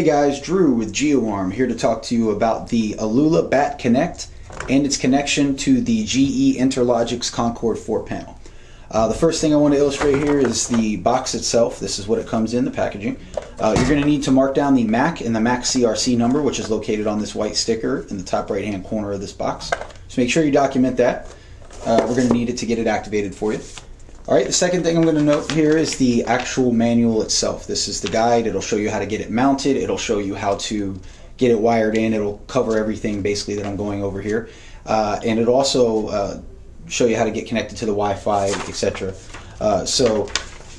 Hey guys, Drew with GeoArm here to talk to you about the Alula Bat Connect and its connection to the GE Interlogix Concord 4 panel. Uh, the first thing I want to illustrate here is the box itself. This is what it comes in, the packaging. Uh, you're going to need to mark down the MAC and the MAC CRC number, which is located on this white sticker in the top right hand corner of this box. So make sure you document that. Uh, we're going to need it to get it activated for you. All right, the second thing I'm going to note here is the actual manual itself. This is the guide. It'll show you how to get it mounted. It'll show you how to get it wired in. It'll cover everything basically that I'm going over here. Uh, and it'll also uh, show you how to get connected to the Wi-Fi, etc. Uh, so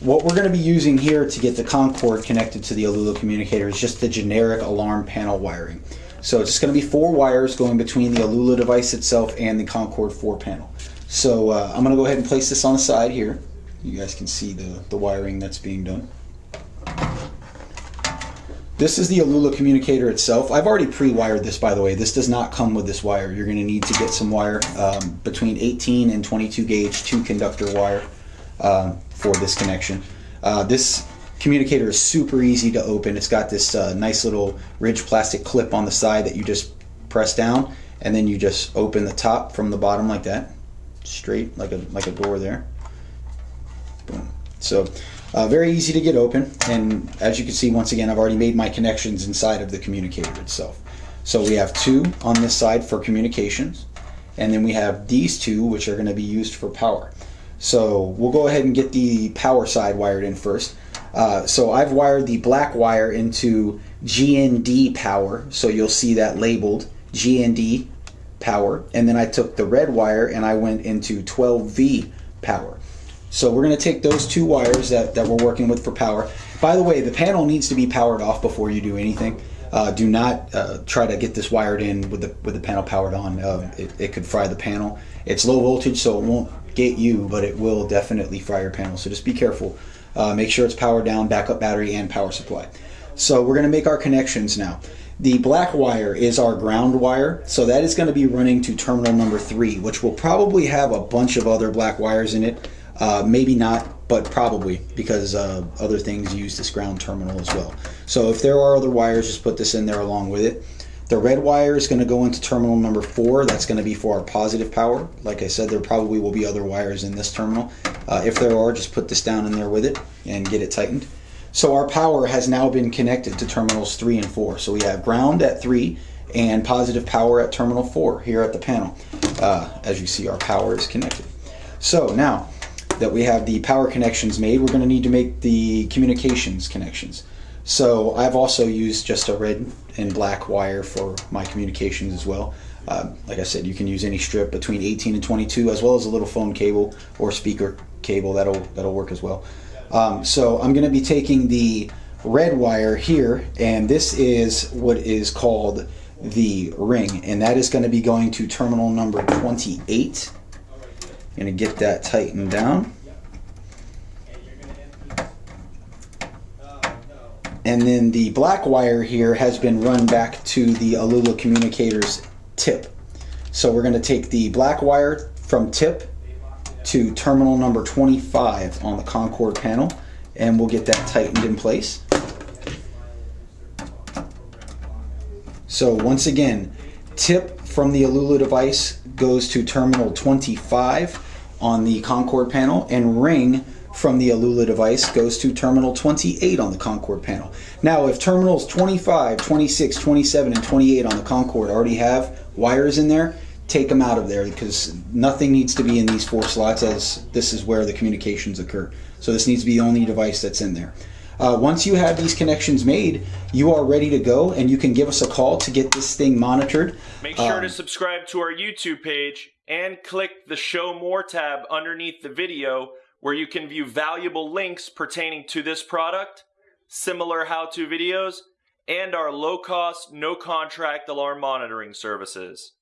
what we're going to be using here to get the Concord connected to the Alula communicator is just the generic alarm panel wiring. So it's just going to be four wires going between the Alula device itself and the Concord 4 panel. So uh, I'm going to go ahead and place this on the side here. You guys can see the, the wiring that's being done. This is the Alula communicator itself. I've already pre-wired this, by the way. This does not come with this wire. You're going to need to get some wire um, between 18 and 22 gauge two conductor wire um, for this connection. Uh, this communicator is super easy to open. It's got this uh, nice little ridge plastic clip on the side that you just press down and then you just open the top from the bottom like that straight like a like a door there. Boom. So uh, very easy to get open and as you can see once again I've already made my connections inside of the communicator itself. So we have two on this side for communications and then we have these two which are going to be used for power. So we'll go ahead and get the power side wired in first. Uh, so I've wired the black wire into GND power so you'll see that labeled GND power and then I took the red wire and I went into 12V power. So we're going to take those two wires that, that we're working with for power. By the way, the panel needs to be powered off before you do anything. Uh, do not uh, try to get this wired in with the with the panel powered on. Uh, it, it could fry the panel. It's low voltage, so it won't get you, but it will definitely fry your panel. So just be careful. Uh, make sure it's powered down, backup battery, and power supply. So we're going to make our connections now. The black wire is our ground wire, so that is going to be running to terminal number three, which will probably have a bunch of other black wires in it. Uh, maybe not, but probably because uh, other things use this ground terminal as well. So if there are other wires, just put this in there along with it. The red wire is going to go into terminal number four. That's going to be for our positive power. Like I said, there probably will be other wires in this terminal. Uh, if there are, just put this down in there with it and get it tightened. So our power has now been connected to terminals 3 and 4. So we have ground at 3 and positive power at terminal 4 here at the panel. Uh, as you see, our power is connected. So now that we have the power connections made, we're going to need to make the communications connections. So I've also used just a red and black wire for my communications as well. Uh, like I said, you can use any strip between 18 and 22, as well as a little phone cable or speaker cable. That'll that'll work as well. Um, so I'm going to be taking the red wire here, and this is what is called the ring, and that is going to be going to terminal number 28. I'm going to get that tightened down. And then the black wire here has been run back to the Alula communicator's tip. So we're going to take the black wire from tip to terminal number 25 on the Concord panel and we'll get that tightened in place. So once again, tip from the Alula device goes to terminal 25 on the Concord panel and ring from the Alula device goes to terminal 28 on the Concord panel. Now if terminals 25, 26, 27, and 28 on the Concord already have wires in there, take them out of there because nothing needs to be in these four slots as this is where the communications occur. So this needs to be the only device that's in there. Uh, once you have these connections made, you are ready to go and you can give us a call to get this thing monitored. Make sure um, to subscribe to our YouTube page and click the Show More tab underneath the video where you can view valuable links pertaining to this product, similar how-to videos, and our low-cost, no-contract alarm monitoring services.